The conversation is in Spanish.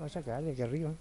a sacar de aquí arriba.